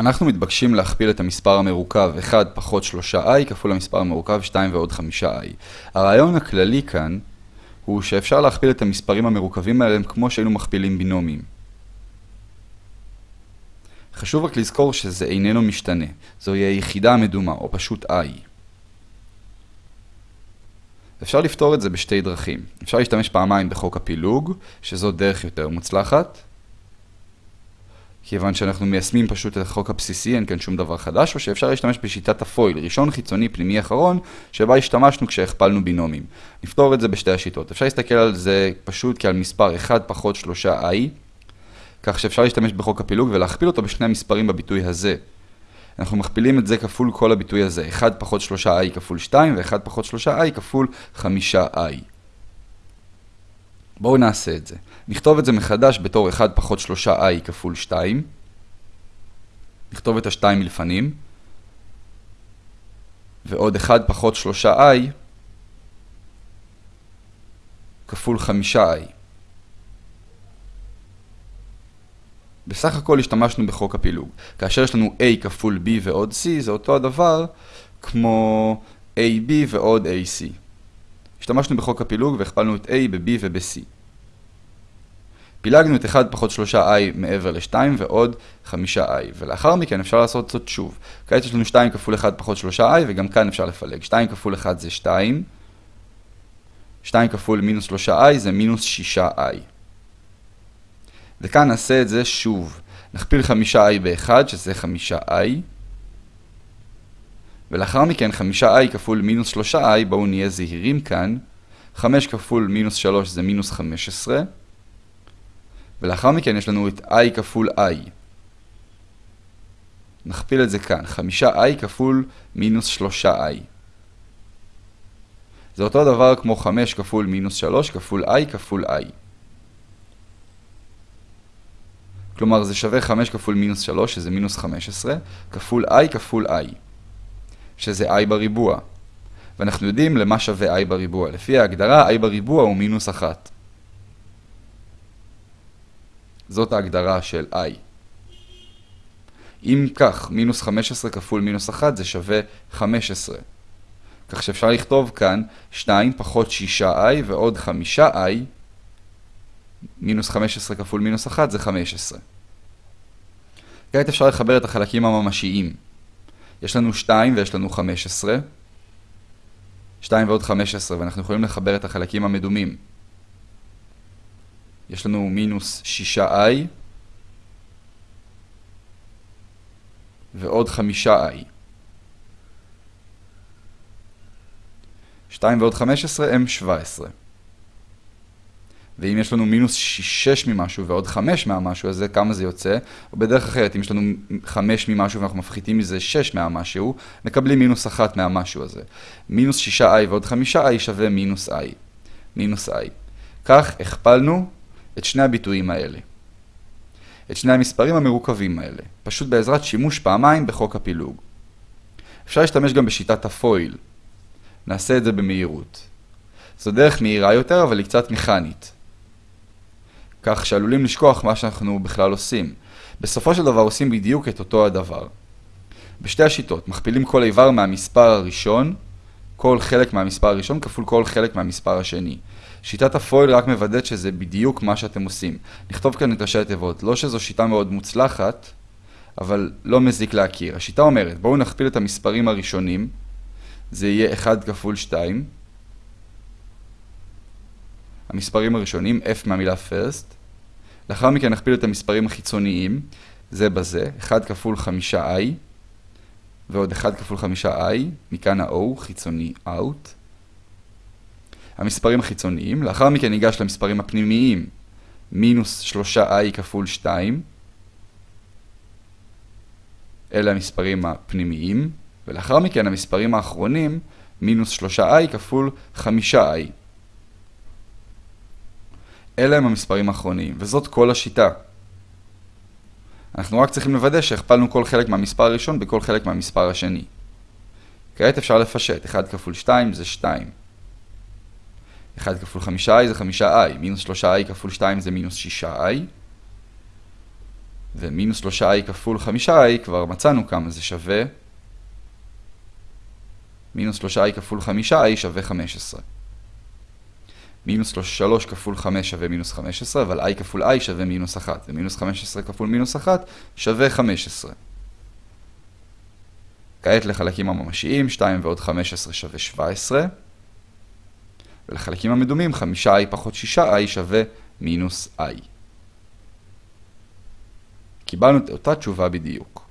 אנחנו מתבקשים להכפיל את המספר המרוכב 1 פחות 3i כפול המספר המרוכב 2 ועוד 5i. הרעיון הכללי כאן הוא שאפשר להכפיל את המספרים המרוכבים האלה כמו שהיינו מכפילים בינומים. חשוב רק לזכור שזה איננו משתנה, זוהי היחידה המדומה, או פשוט i. אפשר לפתור את זה בשתי דרכים. אפשר להשתמש פעמיים בחוק הפילוג, שזו דרך יותר מוצלחת. כיוון שאנחנו מיישמים פשוט את החוק הבסיסי, אין כאן שום דבר חדש, או שאפשר להשתמש בשיטת הפויל, ראשון, חיצוני, פנימי, אחרון, שבה השתמשנו כשהכפלנו בינומים. נפתור את זה בשתי השיטות. אפשר להסתכל על זה פשוט כעל מספר 1 פחות 3i, כך שאפשר להשתמש בחוק הפילוג ולהכפיל אותו בשני המספרים בביטוי הזה. אנחנו מכפילים את זה כפול כל הביטוי הזה, 1 פחות 3i כפול 2 ו-1 פחות 3i כפול 5i. בואו נעשה את זה. נכתוב את זה מחדש בתור 1 פחות 3i כפול 2. נכתוב את ה-2 מלפנים. ועוד 1 פחות 3i כפול 5i. בסך הכל השתמשנו בחוק הפילוג. כאשר יש לנו a כפול b ועוד c, זה אותו הדבר כמו ab ועוד ac. השתמשנו בחוק הפילוג והכפלנו את a ב-b וב-c. פילגנו את 1 פחות 3i מעבר ל-2 ועוד 5i, ולאחר מכן אפשר לעשות זאת שוב. כעת יש לנו 2 כפול 1 פחות 3i, וגם כאן אפשר לפלג. 2 כפול 1 זה 2, 2 כפול מינוס 3i זה מינוס 6i. וכאן נעשה את זה שוב. נכפיל 5i ב-1, שזה 5i, ולאחר מכן 5i כפול מינוס 3i, בואו נהיה זהירים כאן, 5 כפול מינוס 3 זה מינוס 15, ולאחר מכן יש לנו את i כפול i. נכפיל את זה כאן, 5i כפול מינוס 3i. זה אותו דבר כמו 5 כפול מינוס 3 כפול i כפול i. כלומר זה שווה 5 כפול מינוס 3 שזה מינוס 15 כפול i כפול i שזה i בריבוע. ואנחנו יודעים למה שווה i בריבוע. לפי ההגדרה i בריבוע הוא מינוס 1 זאת ההגדרה של i. אם כך מינוס 15 כפול מינוס 1 זה שווה 15 כך שאפשר לכתוב כאן 2 פחות 6i ועוד 5i מינוס 15 כפול מינוס 1 זה 15. כעת אפשר לחבר את החלקים הממשיים. יש לנו 2 ויש לנו 15. 2 ועוד 15, ואנחנו יכולים לחבר את החלקים המדומים. יש לנו מינוס 6i ועוד 5i. 2 ועוד 15 הם 17. ואם יש לנו מינוס 6 ממשהו ועוד 5 מהמשהו הזה, כמה זה יוצא? או בדרך אחרת, אם יש לנו 5 ממשהו ואנחנו מפחיתים מזה 6 מהמשהו, מקבלים מינוס 1 מהמשהו הזה. מינוס 6i ועוד 5i שווה מינוס i. מינוס i. כך הכפלנו את שני הביטויים האלה. את שני המספרים המרוכבים האלה, פשוט בעזרת שימוש פעמיים בחוק הפילוג. אפשר להשתמש גם בשיטת הפויל. נעשה את זה במהירות. זו דרך מהירה יותר, אבל היא קצת מכנית. כך שעלולים לשכוח מה שאנחנו בכלל עושים. בסופו של דבר עושים בדיוק את אותו הדבר. בשתי השיטות, מכפילים כל איבר מהמספר הראשון, כל חלק מהמספר הראשון כפול כל חלק מהמספר השני. שיטת הפויל רק מוודאת שזה בדיוק מה שאתם עושים. נכתוב כאן את ראשי התיבות, לא שזו שיטה מאוד מוצלחת, אבל לא מזיק להכיר. השיטה אומרת, בואו נכפיל את המספרים הראשונים, זה יהיה 1 כפול 2, המספרים הראשונים, f מהמילה first. לאחר מכן נכפיל את המספרים החיצוניים, זה בזה, 1 כפול 5i, ועוד 1 כפול 5i, מכאן ה-o, חיצוני out. המספרים החיצוניים, לאחר מכן ניגש למספרים הפנימיים, מינוס 3i כפול 2, אלה המספרים הפנימיים, ולאחר מכן המספרים האחרונים, מינוס 3i כפול 5i. אלה הם המספרים האחרונים, וזאת כל השיטה. אנחנו רק צריכים לוודא שהכפלנו כל חלק מהמספר הראשון בכל חלק מהמספר השני. כעת אפשר לפשט, 1 כפול 2 זה 2. 1 כפול 5i זה 5i, מינוס 3i כפול 2 זה מינוס 6i. ומינוס 3i כפול 5i, כבר מצאנו כמה זה שווה. מינוס 3i כפול 5i שווה 15. מינוס 3 כפול 5 שווה מינוס 15, אבל i כפול i שווה מינוס 1, ומינוס 15 כפול מינוס 1 שווה 15. כעת לחלקים הממשיים, 2 ועוד 15 שווה 17, ולחלקים המדומים, 5i פחות 6i שווה מינוס i. קיבלנו את אותה תשובה בדיוק.